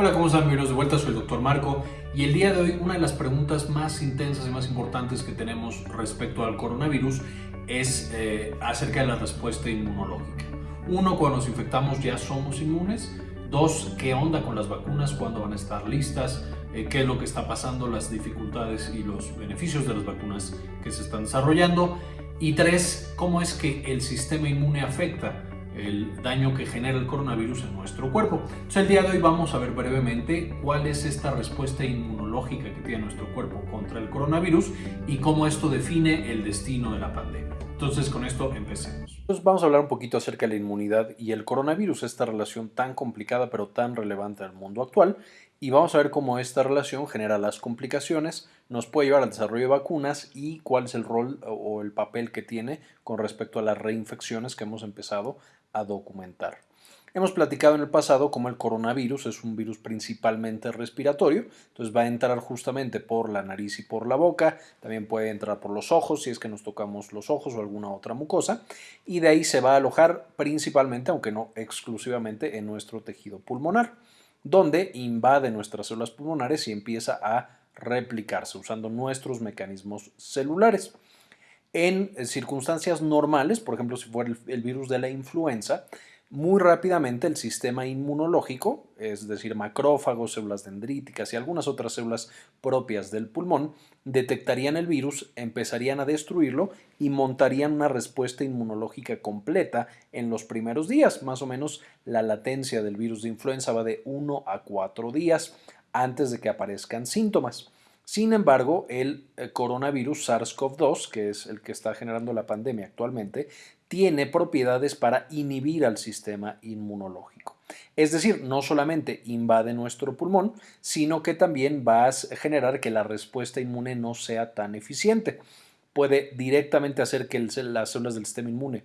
Hola, ¿cómo están? Bienvenidos de vuelta, soy el doctor Marco y el día de hoy una de las preguntas más intensas y más importantes que tenemos respecto al coronavirus es eh, acerca de la respuesta inmunológica. Uno, cuando nos infectamos ya somos inmunes. Dos, ¿qué onda con las vacunas? ¿Cuándo van a estar listas? Eh, ¿Qué es lo que está pasando? Las dificultades y los beneficios de las vacunas que se están desarrollando. Y tres, ¿cómo es que el sistema inmune afecta? El daño que genera el coronavirus en nuestro cuerpo. Entonces el día de hoy vamos a ver brevemente cuál es esta respuesta inmunológica que tiene nuestro cuerpo contra el coronavirus y cómo esto define el destino de la pandemia. Entonces con esto empecemos. Entonces vamos a hablar un poquito acerca de la inmunidad y el coronavirus, esta relación tan complicada pero tan relevante en el mundo actual y vamos a ver cómo esta relación genera las complicaciones, nos puede llevar al desarrollo de vacunas y cuál es el rol o el papel que tiene con respecto a las reinfecciones que hemos empezado a documentar. Hemos platicado en el pasado cómo el coronavirus es un virus principalmente respiratorio, entonces va a entrar justamente por la nariz y por la boca, también puede entrar por los ojos si es que nos tocamos los ojos o alguna otra mucosa, y de ahí se va a alojar principalmente, aunque no exclusivamente, en nuestro tejido pulmonar, donde invade nuestras células pulmonares y empieza a replicarse usando nuestros mecanismos celulares. En circunstancias normales, por ejemplo, si fuera el, virus de la influenza, muy rápidamente el sistema inmunológico, es decir, macrófagos, células dendríticas y algunas otras células propias del pulmón, detectarían el virus, empezarían a destruirlo y montarían una respuesta inmunológica completa en los primeros días. Más o menos la latencia del virus de influenza va de 1 a 4 días antes de que aparezcan síntomas. Sin embargo, el eh, coronavirus SARS-CoV-2, que es el que está generando la pandemia actualmente, tiene propiedades para inhibir al sistema inmunológico. Es decir, no solamente invade nuestro pulmón, sino que también va a generar que la respuesta inmune no sea tan eficiente. Puede directamente hacer que las células del sistema inmune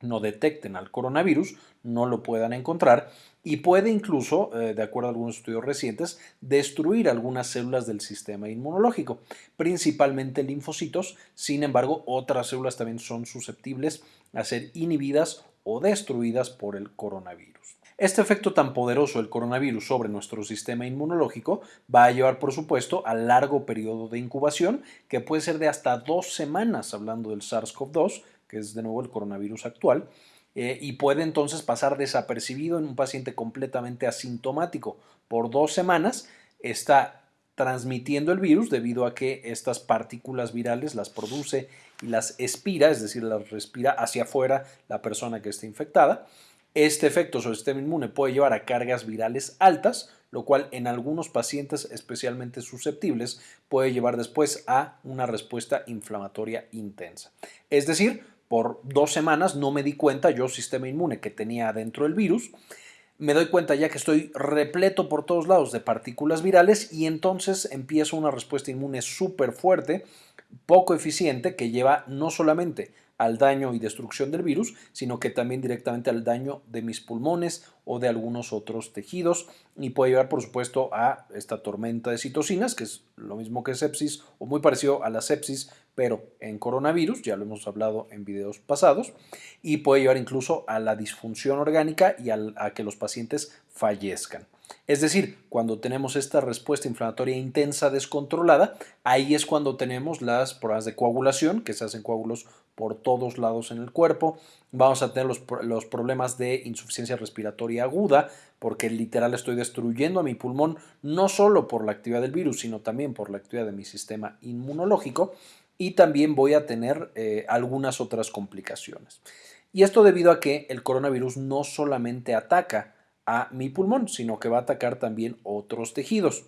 no detecten al coronavirus, no lo puedan encontrar y puede incluso, eh, de acuerdo a algunos estudios recientes, destruir algunas células del sistema inmunológico, principalmente linfocitos. Sin embargo, otras células también son susceptibles a ser inhibidas o destruidas por el coronavirus. Este efecto tan poderoso del coronavirus sobre nuestro sistema inmunológico va a llevar, por supuesto, a largo periodo de incubación, que puede ser de hasta dos semanas, hablando del SARS-CoV-2, que es de nuevo el coronavirus actual, eh, y puede entonces pasar desapercibido en un paciente completamente asintomático. Por dos semanas está transmitiendo el virus debido a que estas partículas virales las produce y las expira, es decir, las respira hacia afuera la persona que está infectada. Este efecto sobre el sistema inmune puede llevar a cargas virales altas, lo cual en algunos pacientes especialmente susceptibles puede llevar después a una respuesta inflamatoria intensa. Es decir, por dos semanas no me di cuenta yo, sistema inmune, que tenía adentro el virus. Me doy cuenta ya que estoy repleto por todos lados de partículas virales y entonces empiezo una respuesta inmune súper fuerte, poco eficiente, que lleva no solamente al daño y destrucción del virus, sino que también directamente al daño de mis pulmones o de algunos otros tejidos y puede llevar por supuesto a esta tormenta de citocinas, que es lo mismo que sepsis o muy parecido a la sepsis, pero en coronavirus, ya lo hemos hablado en videos pasados, y puede llevar incluso a la disfunción orgánica y a que los pacientes fallezcan. Es decir, cuando tenemos esta respuesta inflamatoria intensa descontrolada, ahí es cuando tenemos las pruebas de coagulación, que se hacen coágulos por todos lados en el cuerpo. Vamos a tener los, problemas de insuficiencia respiratoria aguda, porque literal estoy destruyendo a mi pulmón no solo por la actividad del virus, sino también por la actividad de mi sistema inmunológico. Y también voy a tener eh, algunas otras complicaciones. Y esto debido a que el coronavirus no solamente ataca a mi pulmón, sino que va a atacar también otros tejidos.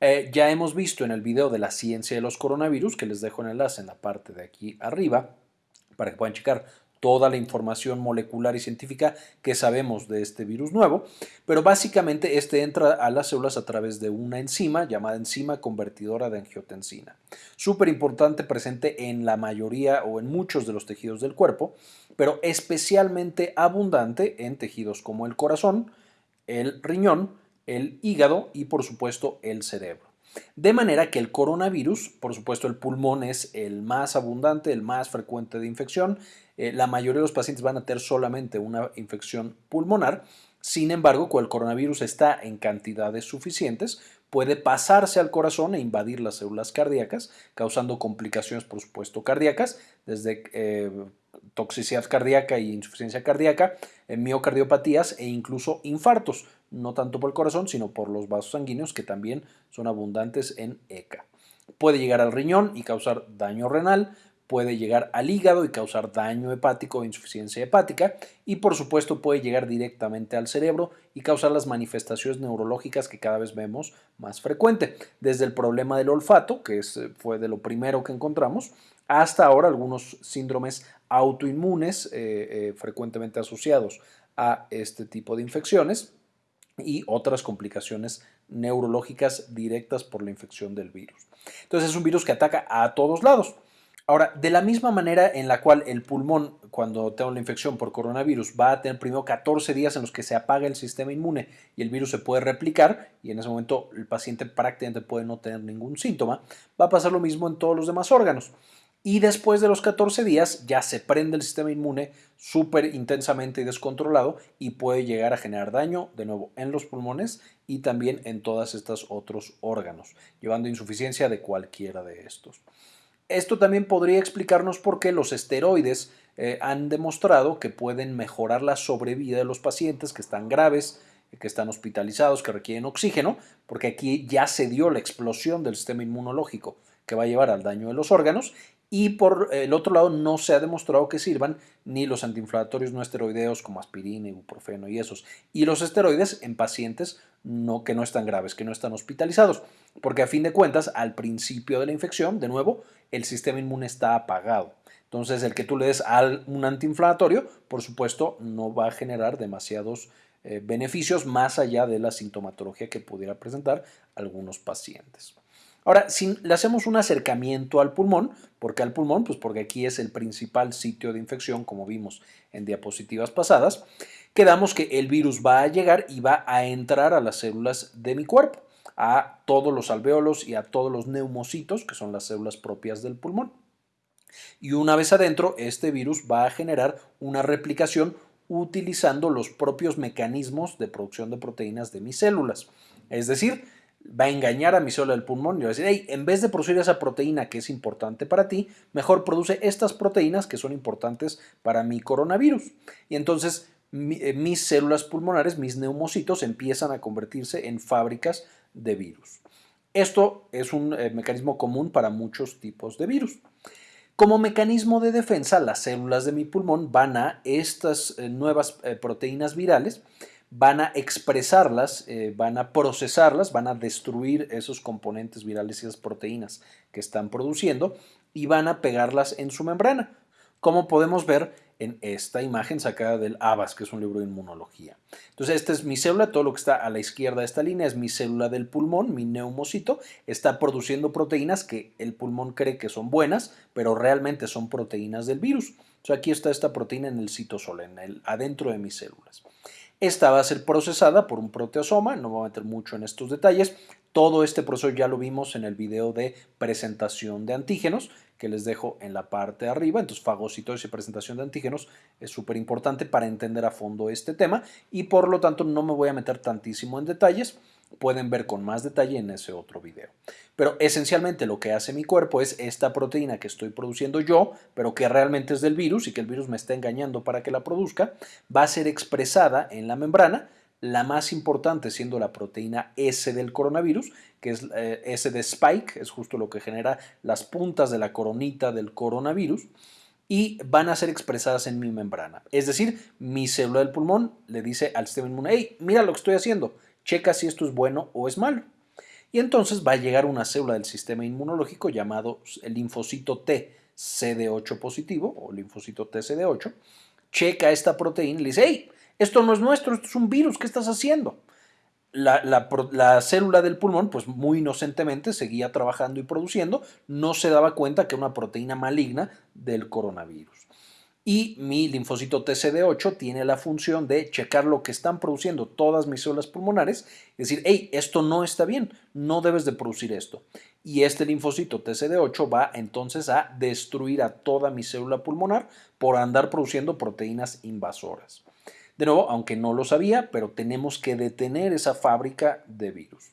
Eh, ya hemos visto en el video de la ciencia de los coronavirus, que les dejo el enlace en la parte de aquí arriba, para que puedan checar toda la información molecular y científica que sabemos de este virus nuevo, pero básicamente este entra a las células a través de una enzima llamada enzima convertidora de angiotensina. Súper importante, presente en la mayoría o en muchos de los tejidos del cuerpo, pero especialmente abundante en tejidos como el corazón, el riñón, el hígado y por supuesto el cerebro. De manera que el coronavirus, por supuesto el pulmón es el más abundante, el más frecuente de infección, eh, la mayoría de los pacientes van a tener solamente una infección pulmonar, sin embargo, cuando el coronavirus está en cantidades suficientes, puede pasarse al corazón e invadir las células cardíacas, causando complicaciones, por supuesto, cardíacas, desde eh, toxicidad cardíaca y insuficiencia cardíaca, eh, miocardiopatías e incluso infartos, no tanto por el corazón, sino por los vasos sanguíneos que también son abundantes en ECA. Puede llegar al riñón y causar daño renal, puede llegar al hígado y causar daño hepático o insuficiencia hepática y por supuesto puede llegar directamente al cerebro y causar las manifestaciones neurológicas que cada vez vemos más frecuente, desde el problema del olfato, que eh, fue de lo primero que encontramos, hasta ahora algunos síndromes autoinmunes eh, eh, frecuentemente asociados a este tipo de infecciones y otras complicaciones neurológicas directas por la infección del virus. Entonces es un virus que ataca a todos lados. Ahora, de la misma manera en la cual el pulmón, cuando tengo la infección por coronavirus, va a tener primero 14 días en los que se apaga el sistema inmune y el virus se puede replicar y en ese momento el paciente prácticamente puede no tener ningún síntoma, va a pasar lo mismo en todos los demás órganos. Y después de los 14 días ya se prende el sistema inmune súper intensamente y descontrolado y puede llegar a generar daño de nuevo en los pulmones y también en todos estos otros órganos, llevando insuficiencia de cualquiera de estos. Esto también podría explicarnos por qué los esteroides eh, han demostrado que pueden mejorar la sobrevida de los pacientes que están graves, que están hospitalizados, que requieren oxígeno, porque aquí ya se dio la explosión del sistema inmunológico que va a llevar al daño de los órganos y por el otro lado no se ha demostrado que sirvan ni los antiinflamatorios no esteroideos como aspirina, ibuprofeno y esos, y los esteroides en pacientes no, que no están graves, que no están hospitalizados, porque a fin de cuentas al principio de la infección, de nuevo, el sistema inmune está apagado. Entonces el que tú le des un antiinflamatorio, por supuesto, no va a generar demasiados eh, beneficios más allá de la sintomatología que pudiera presentar algunos pacientes. Ahora, si le hacemos un acercamiento al pulmón, ¿por qué al pulmón? Pues porque aquí es el principal sitio de infección, como vimos en diapositivas pasadas, quedamos que el virus va a llegar y va a entrar a las células de mi cuerpo, a todos los alveolos y a todos los neumocitos, que son las células propias del pulmón. Y una vez adentro, este virus va a generar una replicación utilizando los propios mecanismos de producción de proteínas de mis células. Es decir, va a engañar a mi célula del pulmón y va a decir, hey, en vez de producir esa proteína que es importante para ti, mejor produce estas proteínas que son importantes para mi coronavirus. Y entonces eh, mis células pulmonares, mis neumocitos, empiezan a convertirse en fábricas de virus. Esto es un eh, mecanismo común para muchos tipos de virus. Como mecanismo de defensa, las células de mi pulmón van a estas eh, nuevas proteínas virales van a expresarlas, eh, van a procesarlas, van a destruir esos componentes virales y esas proteínas que están produciendo y van a pegarlas en su membrana, como podemos ver en esta imagen sacada del ABAS, que es un libro de inmunología. Entonces, esta es mi célula, todo lo que está a la izquierda de esta línea es mi célula del pulmón, mi neumocito, está produciendo proteínas que el pulmón cree que son buenas, pero realmente son proteínas del virus. Entonces, aquí está esta proteína en el citosol, en el, adentro de mis células. Esta va a ser procesada por un proteasoma, no me voy a meter mucho en estos detalles. Todo este proceso ya lo vimos en el video de presentación de antígenos que les dejo en la parte de arriba. Entonces, fagocitosis y presentación de antígenos es súper importante para entender a fondo este tema y por lo tanto no me voy a meter tantísimo en detalles pueden ver con más detalle en ese otro video. Pero esencialmente lo que hace mi cuerpo es esta proteína que estoy produciendo yo, pero que realmente es del virus y que el virus me está engañando para que la produzca, va a ser expresada en la membrana, la más importante siendo la proteína S del coronavirus, que es eh, S de spike, es justo lo que genera las puntas de la coronita del coronavirus, y van a ser expresadas en mi membrana. Es decir, mi célula del pulmón le dice al sistema inmune, hey, mira lo que estoy haciendo, checa si esto es bueno o es malo. Y entonces va a llegar una célula del sistema inmunológico llamado el linfocito T CD8 positivo o linfocito T CD8, checa esta proteína y le dice, hey, esto no es nuestro, esto es un virus, ¿qué estás haciendo? La, la, célula del pulmón, pues muy inocentemente seguía trabajando y produciendo, no se daba cuenta que era una proteína maligna del coronavirus. Y mi linfocito TCD8 tiene la función de checar lo que están produciendo todas mis células pulmonares y decir, hey, esto no está bien, no debes de producir esto. Y este linfocito TCD8 va entonces a destruir a toda mi célula pulmonar por andar produciendo proteínas invasoras. De nuevo, aunque no lo sabía, pero tenemos que detener esa fábrica de virus.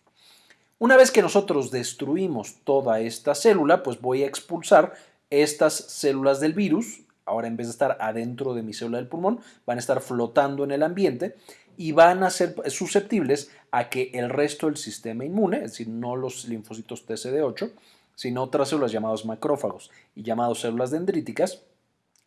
Una vez que nosotros destruimos toda esta célula, pues voy a expulsar estas células del virus ahora en vez de estar adentro de mi célula del pulmón, van a estar flotando en el ambiente y van a ser susceptibles a que el resto del sistema inmune, es decir, no los linfocitos TCD8, sino otras células llamadas macrófagos y llamadas células dendríticas,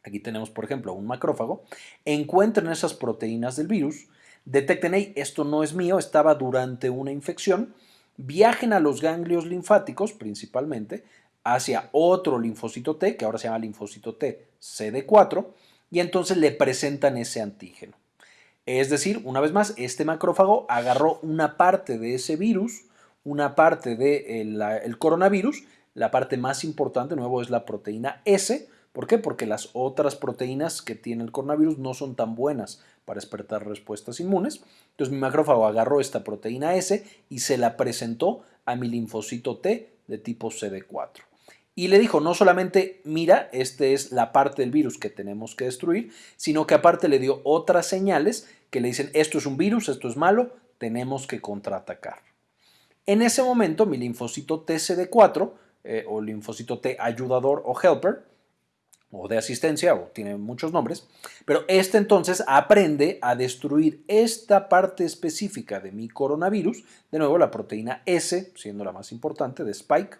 aquí tenemos por ejemplo un macrófago, encuentren esas proteínas del virus, detecten, hey, esto no es mío, estaba durante una infección, viajen a los ganglios linfáticos principalmente, hacia otro linfocito T, que ahora se llama linfocito T CD4, y entonces le presentan ese antígeno. Es decir, una vez más, este macrófago agarró una parte de ese virus, una parte del de coronavirus, la parte más importante, nuevo, es la proteína S. ¿Por qué? Porque las otras proteínas que tiene el coronavirus no son tan buenas para despertar respuestas inmunes. Entonces mi macrófago agarró esta proteína S y se la presentó a mi linfocito T de tipo CD4 y le dijo no solamente, mira, esta es la parte del virus que tenemos que destruir, sino que aparte le dio otras señales que le dicen esto es un virus, esto es malo, tenemos que contraatacar. En ese momento mi linfocito TCD4 eh, o linfocito T ayudador o helper o de asistencia, o tiene muchos nombres, pero este entonces aprende a destruir esta parte específica de mi coronavirus, de nuevo la proteína S, siendo la más importante, de Spike,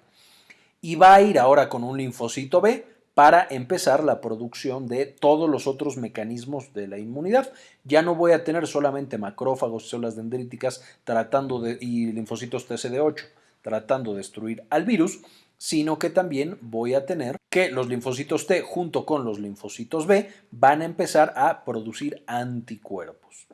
y va a ir ahora con un linfocito B para empezar la producción de todos los otros mecanismos de la inmunidad. Ya no voy a tener solamente macrófagos, células dendríticas tratando de, y linfocitos TCD8 tratando de destruir al virus, sino que también voy a tener que los linfocitos T junto con los linfocitos B van a empezar a producir anticuerpos.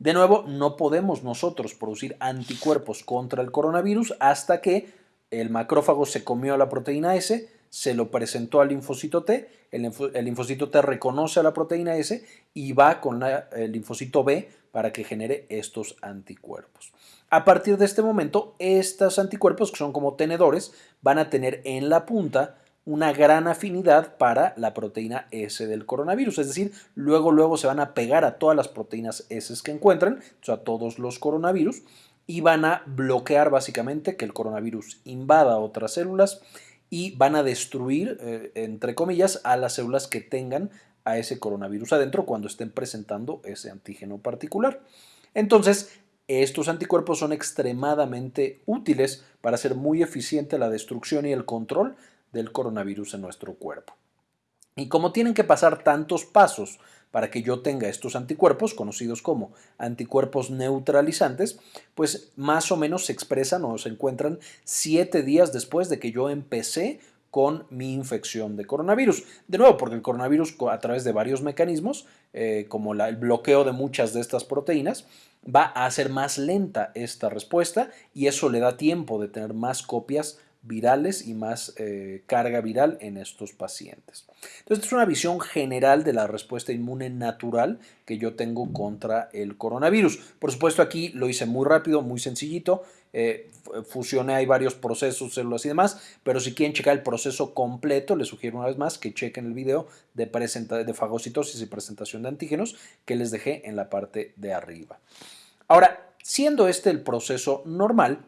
De nuevo, no podemos nosotros producir anticuerpos contra el coronavirus hasta que el macrófago se comió la proteína S, se lo presentó al linfocito T, el, linfocito T reconoce a la proteína S y va con el linfocito B para que genere estos anticuerpos. A partir de este momento, estos anticuerpos, que son como tenedores, van a tener en la punta una gran afinidad para la proteína S del coronavirus, es decir, luego luego se van a pegar a todas las proteínas S que encuentran, o a todos los coronavirus, y van a bloquear básicamente que el coronavirus invada otras células y van a destruir, eh, entre comillas, a las células que tengan a ese coronavirus adentro cuando estén presentando ese antígeno particular. Entonces, estos anticuerpos son extremadamente útiles para hacer muy eficiente la destrucción y el control del coronavirus en nuestro cuerpo. Y como tienen que pasar tantos pasos para que yo tenga estos anticuerpos, conocidos como anticuerpos neutralizantes, pues más o menos se expresan o se encuentran siete días después de que yo empecé con mi infección de coronavirus. De nuevo, porque el coronavirus a través de varios mecanismos, eh, como el bloqueo de muchas de estas proteínas, va a hacer más lenta esta respuesta y eso le da tiempo de tener más copias virales y más eh, carga viral en estos pacientes. Entonces, es una visión general de la respuesta inmune natural que yo tengo contra el coronavirus. Por supuesto, aquí lo hice muy rápido, muy sencillito. Eh, fusioné, hay varios procesos, células y demás, pero si quieren checar el proceso completo, les sugiero una vez más que chequen el video de, de fagocitosis y presentación de antígenos que les dejé en la parte de arriba. Ahora, siendo este el proceso normal,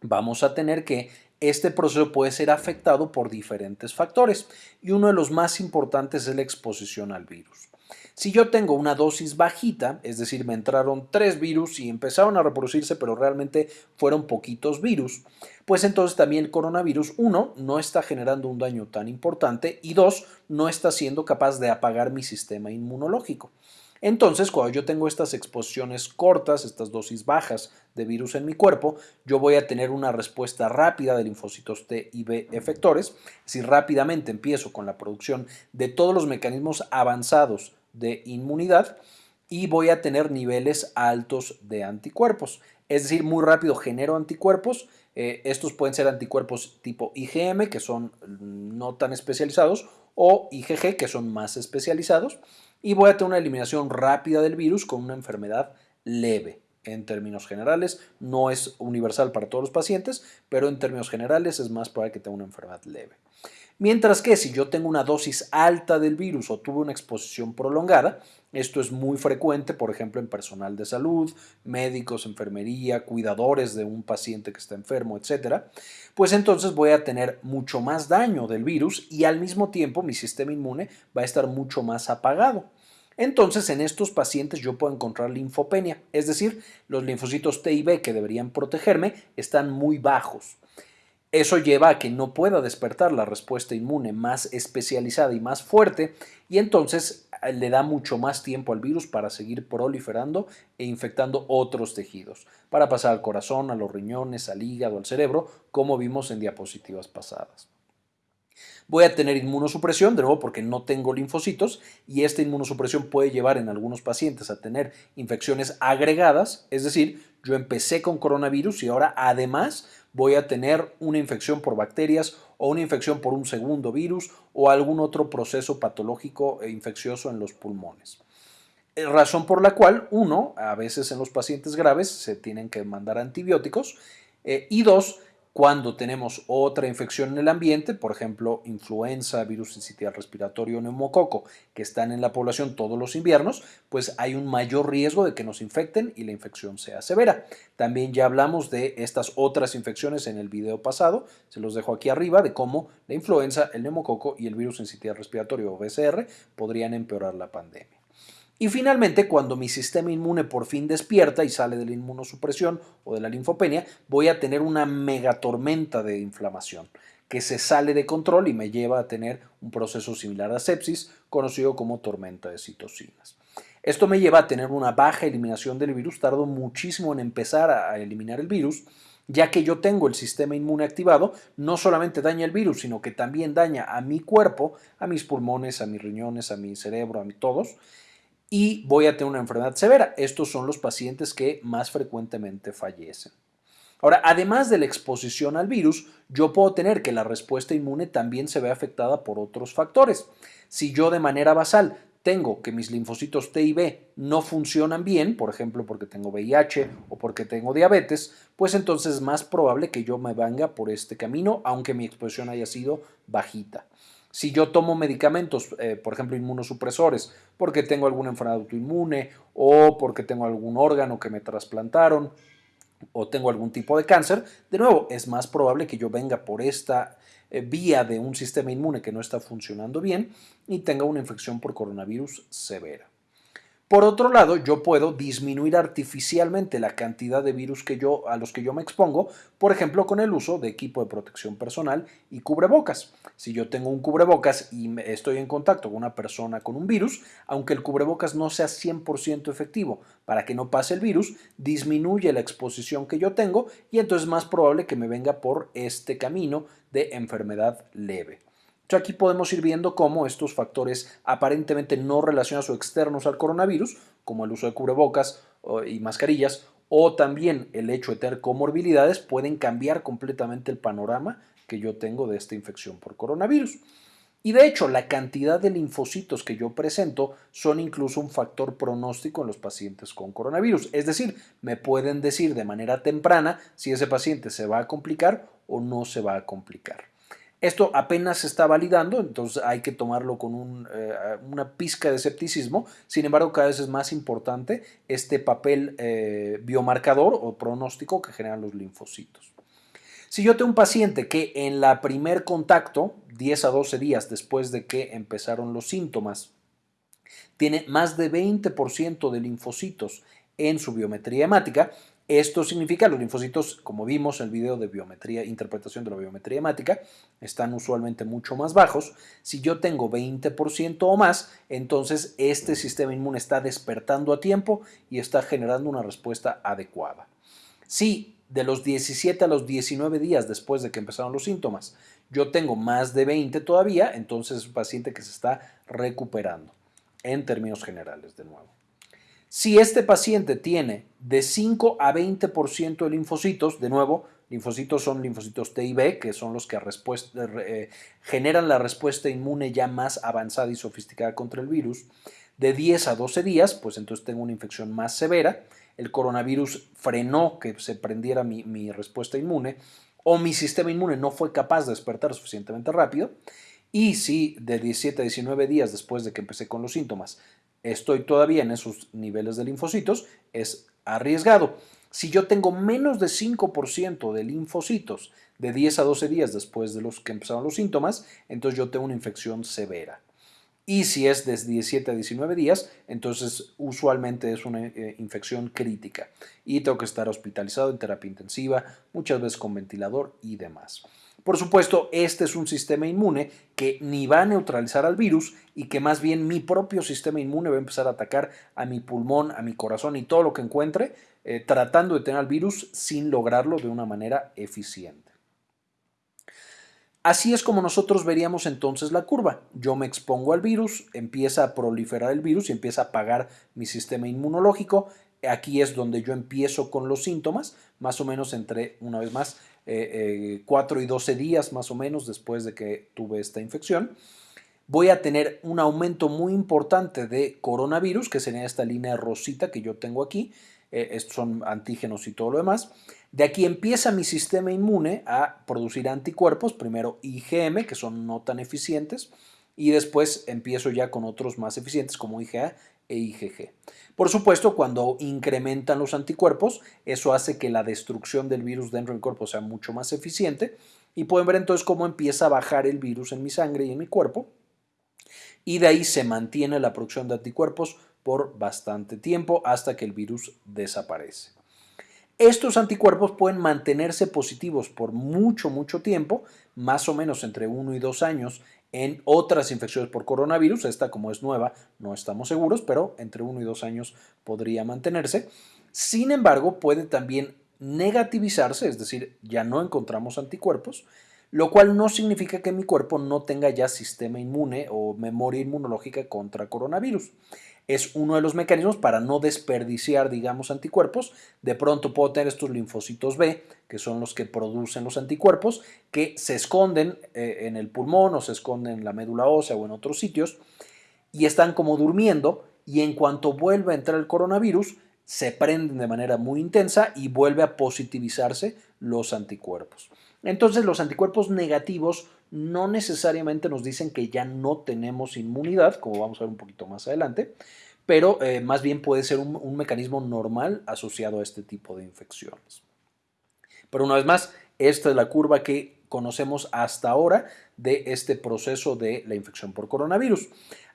vamos a tener que este proceso puede ser afectado por diferentes factores y uno de los más importantes es la exposición al virus. Si yo tengo una dosis bajita, es decir, me entraron tres virus y empezaron a reproducirse, pero realmente fueron poquitos virus, pues entonces también el coronavirus, uno, no está generando un daño tan importante y dos, no está siendo capaz de apagar mi sistema inmunológico. Entonces, cuando yo tengo estas exposiciones cortas, estas dosis bajas de virus en mi cuerpo, yo voy a tener una respuesta rápida de linfocitos T y B efectores. Si rápidamente empiezo con la producción de todos los mecanismos avanzados de inmunidad y voy a tener niveles altos de anticuerpos. Es decir, muy rápido genero anticuerpos. Eh, estos pueden ser anticuerpos tipo IgM, que son no tan especializados, o IgG, que son más especializados, y voy a tener una eliminación rápida del virus con una enfermedad leve. En términos generales, no es universal para todos los pacientes, pero en términos generales es más probable que tenga una enfermedad leve. Mientras que si yo tengo una dosis alta del virus o tuve una exposición prolongada, esto es muy frecuente, por ejemplo, en personal de salud, médicos, enfermería, cuidadores de un paciente que está enfermo, etc., pues entonces voy a tener mucho más daño del virus y al mismo tiempo mi sistema inmune va a estar mucho más apagado. Entonces, en estos pacientes yo puedo encontrar linfopenia, es decir, los linfocitos T y B que deberían protegerme están muy bajos. Eso lleva a que no pueda despertar la respuesta inmune más especializada y más fuerte y entonces eh, le da mucho más tiempo al virus para seguir proliferando e infectando otros tejidos, para pasar al corazón, a los riñones, al hígado, al cerebro, como vimos en diapositivas pasadas. Voy a tener inmunosupresión, de nuevo porque no tengo linfocitos, y esta inmunosupresión puede llevar en algunos pacientes a tener infecciones agregadas, es decir, yo empecé con coronavirus y ahora además voy a tener una infección por bacterias o una infección por un segundo virus o algún otro proceso patológico e infeccioso en los pulmones. Eh, razón por la cual, uno, a veces en los pacientes graves se tienen que mandar antibióticos eh, y dos, cuando tenemos otra infección en el ambiente, por ejemplo, influenza, virus sincitial respiratorio, neumococo, que están en la población todos los inviernos, pues hay un mayor riesgo de que nos infecten y la infección sea severa. También ya hablamos de estas otras infecciones en el video pasado, se los dejo aquí arriba, de cómo la influenza, el neumococo y el virus sincitial respiratorio o BCR podrían empeorar la pandemia. Y finalmente, cuando mi sistema inmune por fin despierta y sale de la inmunosupresión o de la linfopenia, voy a tener una megatormenta de inflamación que se sale de control y me lleva a tener un proceso similar a sepsis, conocido como tormenta de citocinas. Esto me lleva a tener una baja eliminación del virus, tardo muchísimo en empezar a eliminar el virus, ya que yo tengo el sistema inmune activado, no solamente daña el virus, sino que también daña a mi cuerpo, a mis pulmones, a mis riñones, a mi cerebro, a todos, y voy a tener una enfermedad severa. Estos son los pacientes que más frecuentemente fallecen. Ahora, además de la exposición al virus, yo puedo tener que la respuesta inmune también se ve afectada por otros factores. Si yo de manera basal tengo que mis linfocitos T y B no funcionan bien, por ejemplo porque tengo VIH o porque tengo diabetes, pues entonces es más probable que yo me venga por este camino, aunque mi exposición haya sido bajita. Si yo tomo medicamentos, eh, por ejemplo, inmunosupresores, porque tengo alguna enfermedad autoinmune o porque tengo algún órgano que me trasplantaron o tengo algún tipo de cáncer, de nuevo, es más probable que yo venga por esta eh, vía de un sistema inmune que no está funcionando bien y tenga una infección por coronavirus severa. Por otro lado, yo puedo disminuir artificialmente la cantidad de virus que yo, a los que yo me expongo, por ejemplo, con el uso de equipo de protección personal y cubrebocas. Si yo tengo un cubrebocas y estoy en contacto con una persona con un virus, aunque el cubrebocas no sea 100% efectivo para que no pase el virus, disminuye la exposición que yo tengo y entonces es más probable que me venga por este camino de enfermedad leve aquí podemos ir viendo cómo estos factores aparentemente no relacionados o externos al coronavirus, como el uso de cubrebocas y mascarillas, o también el hecho de tener comorbilidades, pueden cambiar completamente el panorama que yo tengo de esta infección por coronavirus. Y de hecho, la cantidad de linfocitos que yo presento son incluso un factor pronóstico en los pacientes con coronavirus. Es decir, me pueden decir de manera temprana si ese paciente se va a complicar o no se va a complicar. Esto apenas se está validando, entonces hay que tomarlo con eh, una pizca de escepticismo. Sin embargo, cada vez es más importante este papel eh, biomarcador o pronóstico que generan los linfocitos. Si yo tengo un paciente que en la primer contacto, 10 a 12 días después de que empezaron los síntomas, tiene más de 20% de linfocitos en su biometría hemática, esto significa los linfocitos, como vimos en el video de biometría, interpretación de la biometría hemática, están usualmente mucho más bajos. Si yo tengo 20% o más, entonces este sistema inmune está despertando a tiempo y está generando una respuesta adecuada. Si de los 17 a los 19 días después de que empezaron los síntomas, yo tengo más de 20 todavía, entonces es un paciente que se está recuperando, en términos generales de nuevo. Si este paciente tiene de 5 a 20% de linfocitos, de nuevo, Linfocitos son linfocitos T y B, que son los que eh, generan la respuesta inmune ya más avanzada y sofisticada contra el virus. De 10 a 12 días, pues entonces tengo una infección más severa. El coronavirus frenó que se prendiera mi, mi respuesta inmune o mi sistema inmune no fue capaz de despertar suficientemente rápido. Y si de 17 a 19 días después de que empecé con los síntomas estoy todavía en esos niveles de linfocitos, es arriesgado. Si yo tengo menos de 5% de linfocitos de 10 a 12 días después de los que empezaron los síntomas, entonces yo tengo una infección severa. Y si es de 17 a 19 días, entonces usualmente es una eh, infección crítica y tengo que estar hospitalizado en terapia intensiva, muchas veces con ventilador y demás. Por supuesto, este es un sistema inmune que ni va a neutralizar al virus y que más bien mi propio sistema inmune va a empezar a atacar a mi pulmón, a mi corazón y todo lo que encuentre, eh, tratando de tener al virus sin lograrlo de una manera eficiente. Así es como nosotros veríamos entonces la curva. Yo me expongo al virus, empieza a proliferar el virus y empieza a apagar mi sistema inmunológico. Aquí es donde yo empiezo con los síntomas, más o menos entre, una vez más, 4 eh, eh, y 12 días más o menos después de que tuve esta infección. Voy a tener un aumento muy importante de coronavirus, que sería esta línea rosita que yo tengo aquí. Eh, estos son antígenos y todo lo demás. De aquí empieza mi sistema inmune a producir anticuerpos, primero IgM, que son no tan eficientes, y después empiezo ya con otros más eficientes como IgA e IgG. Por supuesto, cuando incrementan los anticuerpos, eso hace que la destrucción del virus dentro del cuerpo sea mucho más eficiente y pueden ver entonces cómo empieza a bajar el virus en mi sangre y en mi cuerpo y de ahí se mantiene la producción de anticuerpos por bastante tiempo hasta que el virus desaparece. Estos anticuerpos pueden mantenerse positivos por mucho, mucho tiempo, más o menos entre 1 y 2 años en otras infecciones por coronavirus. Esta como es nueva no estamos seguros, pero entre 1 y 2 años podría mantenerse. Sin embargo, puede también negativizarse, es decir, ya no encontramos anticuerpos, lo cual no significa que mi cuerpo no tenga ya sistema inmune o memoria inmunológica contra coronavirus es uno de los mecanismos para no desperdiciar, digamos, anticuerpos. De pronto puedo tener estos linfocitos B, que son los que producen los anticuerpos, que se esconden eh, en el pulmón o se esconden en la médula ósea o en otros sitios y están como durmiendo y en cuanto vuelve a entrar el coronavirus, se prenden de manera muy intensa y vuelve a positivizarse los anticuerpos. Entonces los anticuerpos negativos no necesariamente nos dicen que ya no tenemos inmunidad, como vamos a ver un poquito más adelante, pero eh, más bien puede ser un, un mecanismo normal asociado a este tipo de infecciones. Pero una vez más, esta es la curva que conocemos hasta ahora de este proceso de la infección por coronavirus.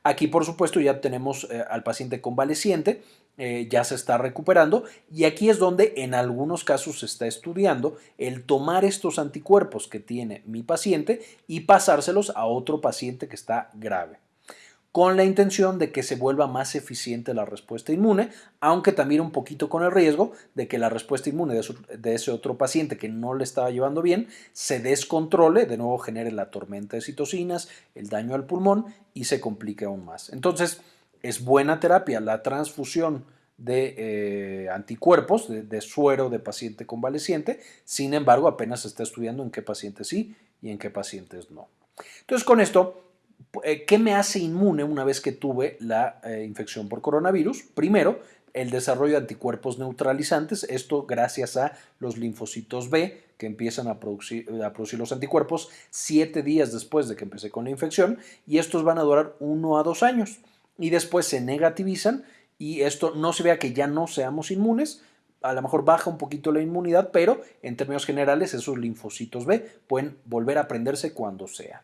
Aquí, por supuesto, ya tenemos eh, al paciente convaleciente, eh, ya se está recuperando y aquí es donde en algunos casos se está estudiando el tomar estos anticuerpos que tiene mi paciente y pasárselos a otro paciente que está grave con la intención de que se vuelva más eficiente la respuesta inmune, aunque también un poquito con el riesgo de que la respuesta inmune de, ese otro paciente que no le estaba llevando bien se descontrole, de nuevo genere la tormenta de citocinas, el daño al pulmón y se complique aún más. Entonces, es buena terapia la transfusión de eh, anticuerpos, de, de, suero de paciente convaleciente, sin embargo apenas se está estudiando en qué pacientes sí y en qué pacientes no. Entonces con esto ¿Qué me hace inmune una vez que tuve la eh, infección por coronavirus? Primero, el desarrollo de anticuerpos neutralizantes, esto gracias a los linfocitos B que empiezan a producir, a producir, los anticuerpos siete días después de que empecé con la infección y estos van a durar uno a dos años y después se negativizan y esto no se vea que ya no seamos inmunes, a lo mejor baja un poquito la inmunidad, pero en términos generales esos linfocitos B pueden volver a prenderse cuando sea.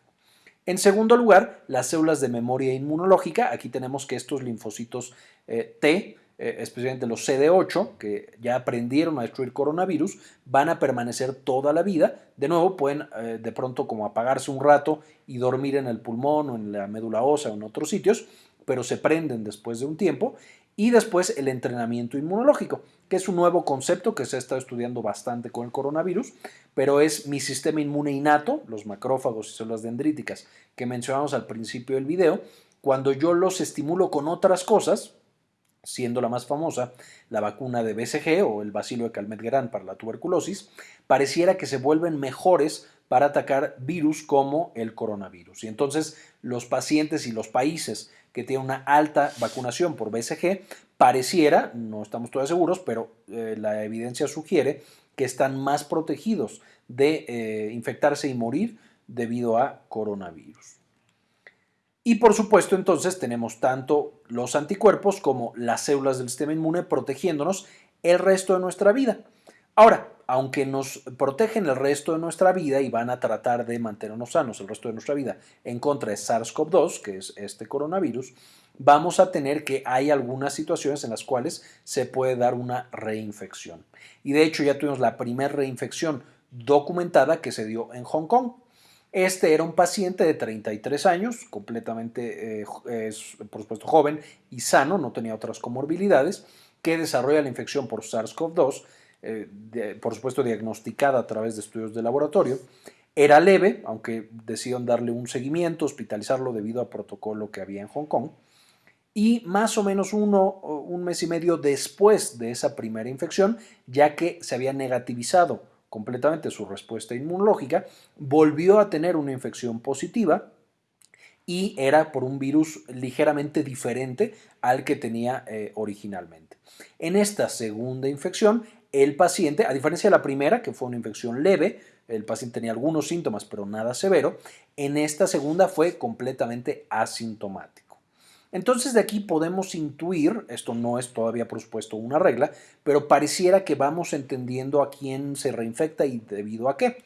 En segundo lugar, las células de memoria inmunológica. Aquí tenemos que estos linfocitos eh, T, eh, especialmente los CD8, que ya aprendieron a destruir coronavirus, van a permanecer toda la vida. De nuevo, pueden eh, de pronto como apagarse un rato y dormir en el pulmón o en la médula ósea o en otros sitios, pero se prenden después de un tiempo. Y después el entrenamiento inmunológico que es un nuevo concepto que se ha estado estudiando bastante con el coronavirus, pero es mi sistema inmune innato, los macrófagos y células dendríticas que mencionamos al principio del video, cuando yo los estimulo con otras cosas, siendo la más famosa la vacuna de BCG o el bacilo de Calmet-Guerin para la tuberculosis, pareciera que se vuelven mejores para atacar virus como el coronavirus. Y entonces los pacientes y los países que tienen una alta vacunación por BCG, pareciera, no estamos todavía seguros, pero eh, la evidencia sugiere que están más protegidos de eh, infectarse y morir debido a coronavirus. Y por supuesto entonces tenemos tanto los anticuerpos como las células del sistema inmune protegiéndonos el resto de nuestra vida. Ahora, aunque nos protegen el resto de nuestra vida y van a tratar de mantenernos sanos el resto de nuestra vida en contra de SARS-CoV-2, que es este coronavirus, vamos a tener que hay algunas situaciones en las cuales se puede dar una reinfección. Y de hecho ya tuvimos la primera reinfección documentada que se dio en Hong Kong. Este era un paciente de 33 años, completamente, eh, por supuesto, joven y sano, no tenía otras comorbilidades, que desarrolla la infección por SARS-CoV-2, eh, por supuesto diagnosticada a través de estudios de laboratorio. Era leve, aunque decidieron darle un seguimiento, hospitalizarlo debido al protocolo que había en Hong Kong. Y más o menos uno, un mes y medio después de esa primera infección, ya que se había negativizado completamente su respuesta inmunológica, volvió a tener una infección positiva y era por un virus ligeramente diferente al que tenía eh, originalmente. En esta segunda infección, el paciente, a diferencia de la primera, que fue una infección leve, el paciente tenía algunos síntomas, pero nada severo, en esta segunda fue completamente asintomático. Entonces de aquí podemos intuir, esto no es todavía por supuesto una regla, pero pareciera que vamos entendiendo a quién se reinfecta y debido a qué.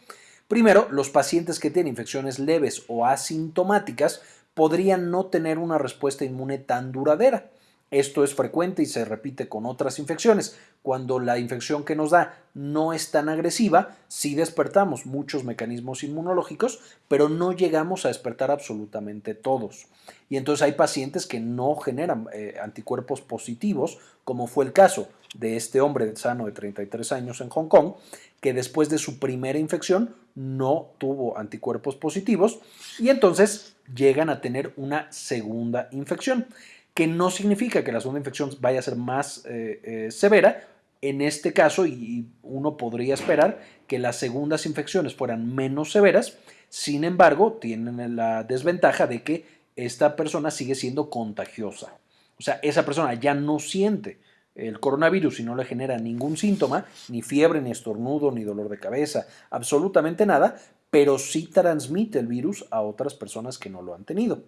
Primero, los pacientes que tienen infecciones leves o asintomáticas podrían no tener una respuesta inmune tan duradera. Esto es frecuente y se repite con otras infecciones. Cuando la infección que nos da no es tan agresiva, sí despertamos muchos mecanismos inmunológicos, pero no llegamos a despertar absolutamente todos. Y entonces hay pacientes que no generan eh, anticuerpos positivos, como fue el caso de este hombre sano de 33 años en Hong Kong, que después de su primera infección no tuvo anticuerpos positivos y entonces llegan a tener una segunda infección que no significa que la segunda infección vaya a ser más eh, eh, severa. En este caso, y uno podría esperar que las segundas infecciones fueran menos severas, sin embargo, tienen la desventaja de que esta persona sigue siendo contagiosa. O sea, esa persona ya no siente el coronavirus y no le genera ningún síntoma, ni fiebre, ni estornudo, ni dolor de cabeza, absolutamente nada, pero sí transmite el virus a otras personas que no lo han tenido.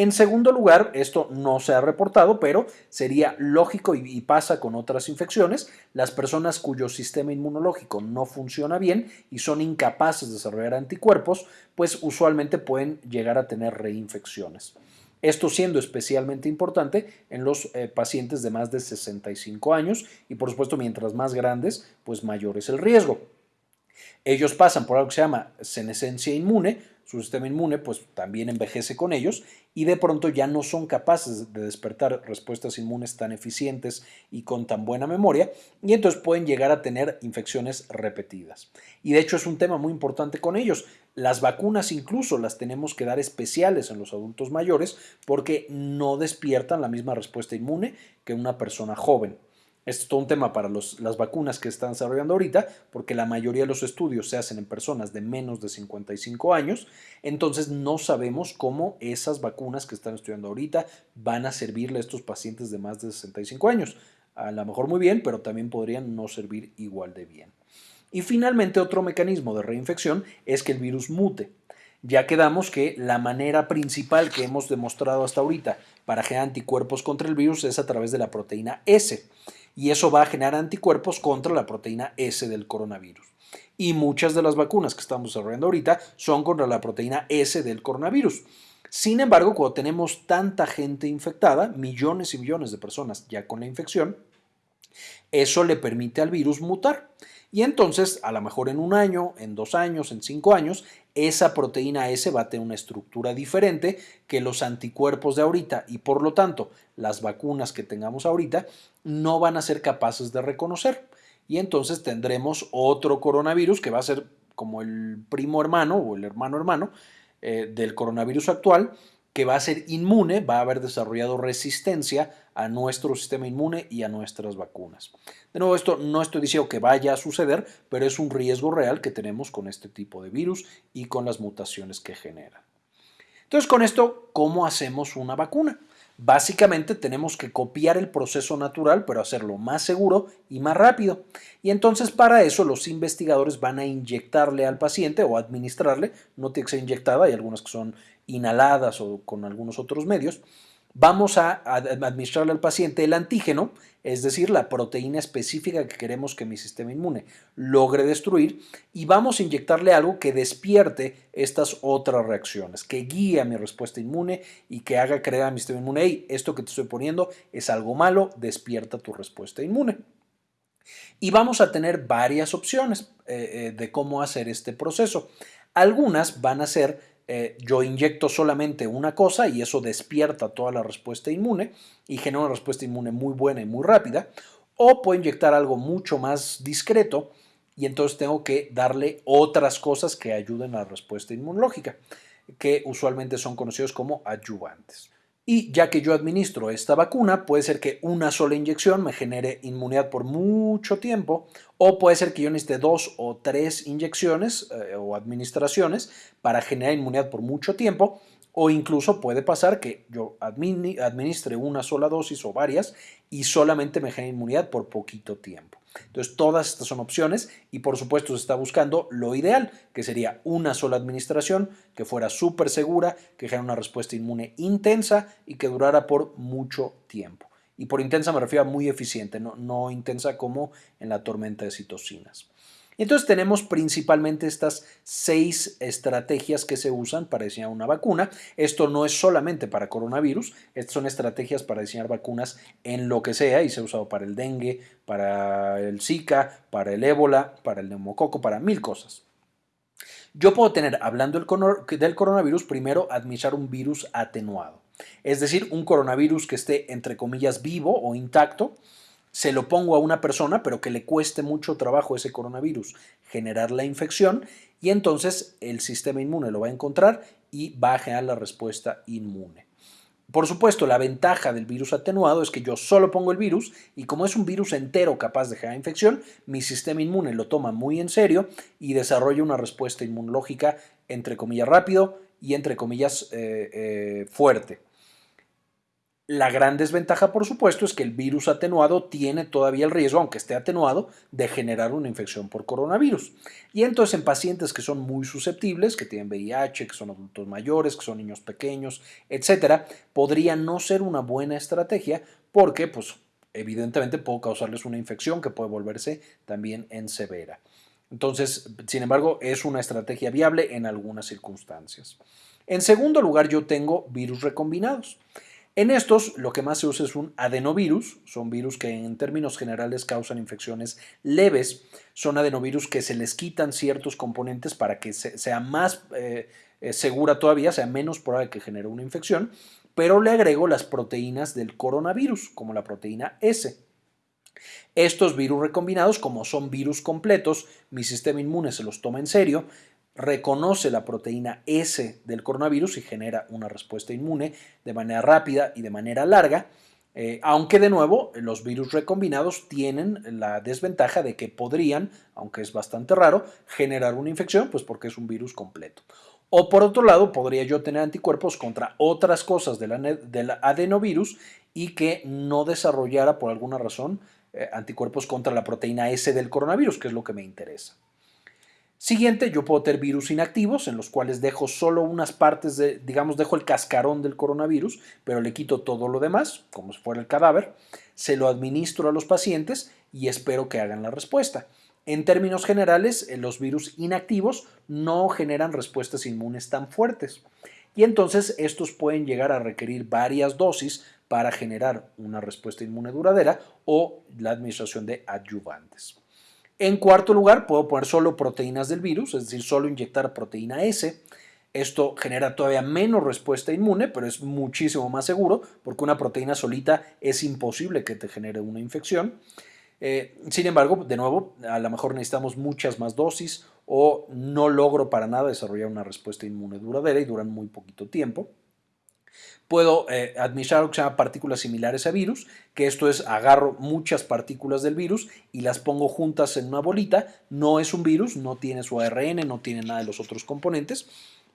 En segundo lugar, esto no se ha reportado, pero sería lógico y, pasa con otras infecciones, las personas cuyo sistema inmunológico no funciona bien y son incapaces de desarrollar anticuerpos, pues usualmente pueden llegar a tener reinfecciones. Esto siendo especialmente importante en los eh, pacientes de más de 65 años y por supuesto mientras más grandes, pues mayor es el riesgo. Ellos pasan por algo que se llama senescencia inmune, su sistema inmune pues también envejece con ellos y de pronto ya no son capaces de despertar respuestas inmunes tan eficientes y con tan buena memoria y entonces pueden llegar a tener infecciones repetidas. Y de hecho es un tema muy importante con ellos. Las vacunas incluso las tenemos que dar especiales en los adultos mayores porque no despiertan la misma respuesta inmune que una persona joven. Esto es todo un tema para las vacunas que están desarrollando ahorita, porque la mayoría de los estudios se hacen en personas de menos de 55 años, entonces no sabemos cómo esas vacunas que están estudiando ahorita van a servirle a estos pacientes de más de 65 años. A lo mejor muy bien, pero también podrían no servir igual de bien. Y finalmente otro mecanismo de reinfección es que el virus mute. Ya quedamos que la manera principal que hemos demostrado hasta ahorita para generar anticuerpos contra el virus es a través de la proteína S y eso va a generar anticuerpos contra la proteína S del coronavirus. Y muchas de las vacunas que estamos desarrollando ahorita son contra la proteína S del coronavirus. Sin embargo, cuando tenemos tanta gente infectada, millones y millones de personas ya con la infección, eso le permite al virus mutar. Y entonces, a lo mejor en un año, en dos años, en cinco años, esa proteína S va a tener una estructura diferente que los anticuerpos de ahorita y por lo tanto las vacunas que tengamos ahorita no van a ser capaces de reconocer. Y entonces tendremos otro coronavirus que va a ser como el primo hermano o el hermano hermano eh, del coronavirus actual que va a ser inmune, va a haber desarrollado resistencia a nuestro sistema inmune y a nuestras vacunas. De nuevo, esto no estoy diciendo que vaya a suceder, pero es un riesgo real que tenemos con este tipo de virus y con las mutaciones que generan. Entonces, con esto, ¿cómo hacemos una vacuna? Básicamente tenemos que copiar el proceso natural, pero hacerlo más seguro y más rápido. Y entonces para eso los investigadores van a inyectarle al paciente o administrarle, no tiene que ser inyectada, hay algunas que son inhaladas o con algunos otros medios, vamos a administrarle al paciente el antígeno, es decir, la proteína específica que queremos que mi sistema inmune logre destruir, y vamos a inyectarle algo que despierte estas otras reacciones, que guíe a mi respuesta inmune y que haga creer a mi sistema inmune, esto que te estoy poniendo es algo malo, despierta tu respuesta inmune. Y vamos a tener varias opciones eh, eh, de cómo hacer este proceso. Algunas van a ser eh, yo inyecto solamente una cosa y eso despierta toda la respuesta inmune y genera una respuesta inmune muy buena y muy rápida. O puedo inyectar algo mucho más discreto y entonces tengo que darle otras cosas que ayuden a la respuesta inmunológica, que usualmente son conocidos como adyuvantes. Y ya que yo administro esta vacuna, puede ser que una sola inyección me genere inmunidad por mucho tiempo, o puede ser que yo necesite dos o tres inyecciones eh, o administraciones para generar inmunidad por mucho tiempo, o incluso puede pasar que yo administre una sola dosis o varias y solamente me genere inmunidad por poquito tiempo. Entonces, todas estas son opciones y por supuesto se está buscando lo ideal, que sería una sola administración, que fuera súper segura, que genere una respuesta inmune intensa y que durara por mucho tiempo. Y por intensa me refiero a muy eficiente, no, no intensa como en la tormenta de citocinas. Entonces tenemos principalmente estas seis estrategias que se usan para diseñar una vacuna. Esto no es solamente para coronavirus, estas son estrategias para diseñar vacunas en lo que sea y se ha usado para el dengue, para el Zika, para el ébola, para el neumococo, para mil cosas. Yo puedo tener, hablando del coronavirus, primero administrar un virus atenuado, es decir, un coronavirus que esté entre comillas vivo o intacto, se lo pongo a una persona, pero que le cueste mucho trabajo ese coronavirus generar la infección y entonces el sistema inmune lo va a encontrar y va a generar la respuesta inmune. Por supuesto, la ventaja del virus atenuado es que yo solo pongo el virus y como es un virus entero capaz de generar infección, mi sistema inmune lo toma muy en serio y desarrolla una respuesta inmunológica entre comillas rápido y entre comillas eh, eh, fuerte. La gran desventaja, por supuesto, es que el virus atenuado tiene todavía el riesgo, aunque esté atenuado, de generar una infección por coronavirus. Y entonces en pacientes que son muy susceptibles, que tienen VIH, que son adultos mayores, que son niños pequeños, etcétera, podría no ser una buena estrategia porque, pues, evidentemente puedo causarles una infección que puede volverse también en severa. Entonces, sin embargo, es una estrategia viable en algunas circunstancias. En segundo lugar, yo tengo virus recombinados. En estos, lo que más se usa es un adenovirus, son virus que en términos generales causan infecciones leves, son adenovirus que se les quitan ciertos componentes para que sea más eh, eh, segura todavía, sea menos probable que genere una infección, pero le agrego las proteínas del coronavirus, como la proteína S. Estos virus recombinados, como son virus completos, mi sistema inmune se los toma en serio, reconoce la proteína S del coronavirus y genera una respuesta inmune de manera rápida y de manera larga, eh, aunque de nuevo los virus recombinados tienen la desventaja de que podrían, aunque es bastante raro, generar una infección, pues porque es un virus completo. O por otro lado, podría yo tener anticuerpos contra otras cosas del, adenovirus y que no desarrollara por alguna razón eh, anticuerpos contra la proteína S del coronavirus, que es lo que me interesa. Siguiente, yo puedo tener virus inactivos en los cuales dejo solo unas partes de, digamos, dejo el cascarón del coronavirus, pero le quito todo lo demás, como si fuera el cadáver, se lo administro a los pacientes y espero que hagan la respuesta. En términos generales, eh, los virus inactivos no generan respuestas inmunes tan fuertes y entonces estos pueden llegar a requerir varias dosis para generar una respuesta inmune duradera o la administración de adyuvantes. En cuarto lugar, puedo poner solo proteínas del virus, es decir, solo inyectar proteína S. Esto genera todavía menos respuesta inmune, pero es muchísimo más seguro porque una proteína solita es imposible que te genere una infección. Eh, sin embargo, de nuevo, a lo mejor necesitamos muchas más dosis o no logro para nada desarrollar una respuesta inmune duradera y duran muy poquito tiempo. Puedo eh, administrar lo que se llama partículas similares a virus, que esto es agarro muchas partículas del virus y las pongo juntas en una bolita. No es un virus, no tiene su ARN, no tiene nada de los otros componentes,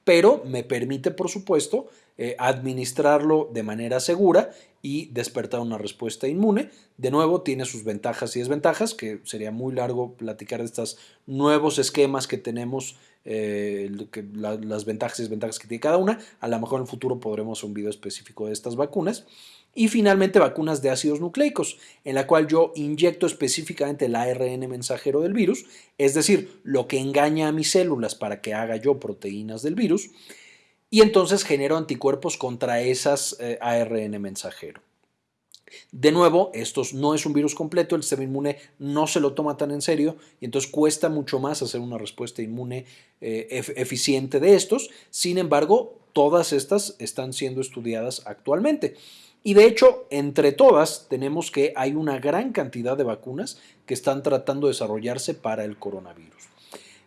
pero me permite, por supuesto, eh, administrarlo de manera segura y despertar una respuesta inmune. De nuevo, tiene sus ventajas y desventajas, que sería muy largo platicar de estos nuevos esquemas que tenemos, eh, las ventajas y desventajas que tiene cada una. A lo mejor en el futuro podremos un video específico de estas vacunas. Y finalmente vacunas de ácidos nucleicos, en la cual yo inyecto específicamente el ARN mensajero del virus, es decir, lo que engaña a mis células para que haga yo proteínas del virus, y entonces genero anticuerpos contra esas eh, ARN mensajero. De nuevo, esto no es un virus completo, el sistema inmune no se lo toma tan en serio y entonces cuesta mucho más hacer una respuesta inmune eh, eficiente de estos. Sin embargo, todas estas están siendo estudiadas actualmente. Y de hecho, entre todas, tenemos que hay una gran cantidad de vacunas que están tratando de desarrollarse para el coronavirus.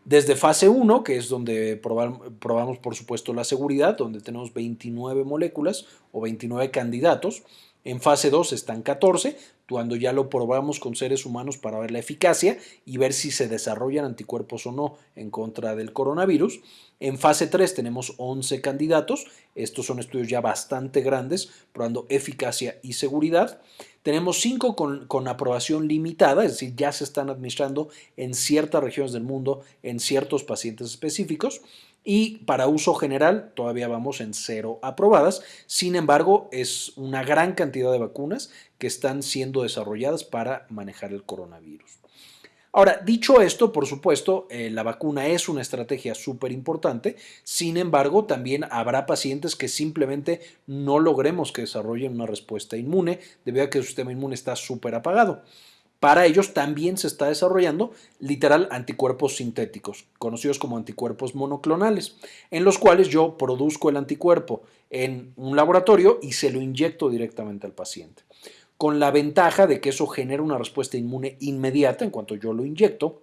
Desde fase 1, que es donde probamos, por supuesto la seguridad, donde tenemos 29 moléculas o 29 candidatos. En fase 2 están 14, cuando ya lo probamos con seres humanos para ver la eficacia y ver si se desarrollan anticuerpos o no en contra del coronavirus. En fase 3 tenemos 11 candidatos, estos son estudios ya bastante grandes, probando eficacia y seguridad. Tenemos 5 con, con, aprobación limitada, es decir, ya se están administrando en ciertas regiones del mundo, en ciertos pacientes específicos y para uso general todavía vamos en cero aprobadas. Sin embargo, es una gran cantidad de vacunas que están siendo desarrolladas para manejar el coronavirus. Ahora, dicho esto, por supuesto, eh, la vacuna es una estrategia súper importante, sin embargo, también habrá pacientes que simplemente no logremos que desarrollen una respuesta inmune debido a que su sistema inmune está súper apagado. Para ellos también se está desarrollando literal anticuerpos sintéticos, conocidos como anticuerpos monoclonales, en los cuales yo produzco el anticuerpo en un laboratorio y se lo inyecto directamente al paciente. Con la ventaja de que eso genera una respuesta inmune inmediata en cuanto yo lo inyecto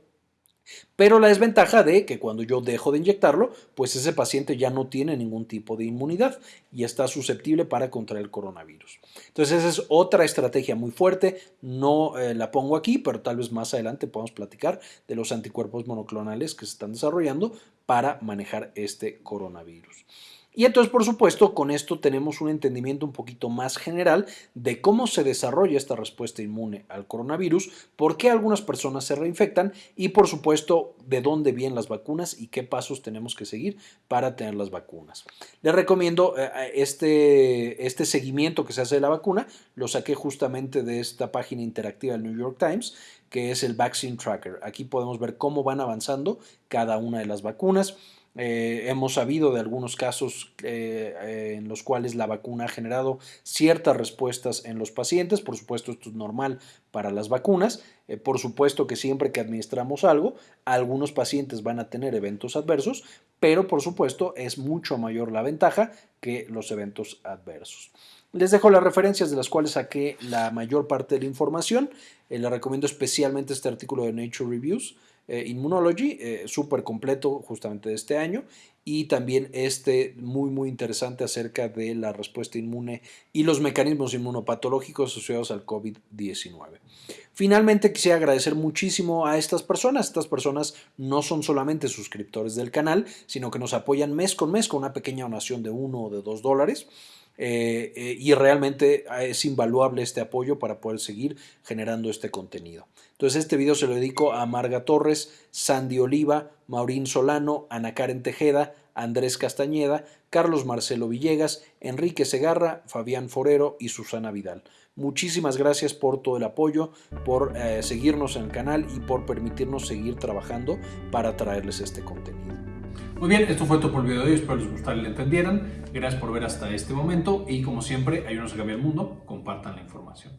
pero la desventaja de que cuando yo dejo de inyectarlo, pues ese paciente ya no tiene ningún tipo de inmunidad y está susceptible para contraer el coronavirus. Entonces esa es otra estrategia muy fuerte, no eh, la pongo aquí, pero tal vez más adelante podamos platicar de los anticuerpos monoclonales que se están desarrollando para manejar este coronavirus. Y entonces, por supuesto, con esto tenemos un entendimiento un poquito más general de cómo se desarrolla esta respuesta inmune al coronavirus, por qué algunas personas se reinfectan y, por supuesto, de dónde vienen las vacunas y qué pasos tenemos que seguir para tener las vacunas. Les recomiendo eh, este, este seguimiento que se hace de la vacuna, lo saqué justamente de esta página interactiva del New York Times, que es el Vaccine Tracker. Aquí podemos ver cómo van avanzando cada una de las vacunas eh, hemos sabido de algunos casos eh, eh, en los cuales la vacuna ha generado ciertas respuestas en los pacientes. Por supuesto, esto es normal para las vacunas. por supuesto que siempre que administramos algo, algunos pacientes van a tener eventos adversos, pero por supuesto es mucho mayor la ventaja que los eventos adversos. Les dejo las referencias de las cuales saqué la mayor parte de la información. les recomiendo especialmente este artículo de Nature Reviews Immunology, eh, súper completo justamente de este año, y también este muy muy interesante acerca de la respuesta inmune y los mecanismos inmunopatológicos asociados al COVID-19. Finalmente quisiera agradecer muchísimo a estas personas. Estas personas no son solamente suscriptores del canal, sino que nos apoyan mes con mes con una pequeña donación de uno o de dos dólares. Eh, eh, y realmente es invaluable este apoyo para poder seguir generando este contenido. Entonces este video se lo dedico a Marga Torres, Sandy Oliva, Maurín Solano, Ana Karen Tejeda, Andrés Castañeda, Carlos Marcelo Villegas, Enrique Segarra, Fabián Forero y Susana Vidal. Muchísimas gracias por todo el apoyo, por eh, seguirnos en el canal y por permitirnos seguir trabajando para traerles este contenido. Muy bien, esto fue todo por el video de hoy, espero les gustara y lo entendieran. Gracias por ver hasta este momento y como siempre, ayúdenos a cambiar el mundo, compartan la información.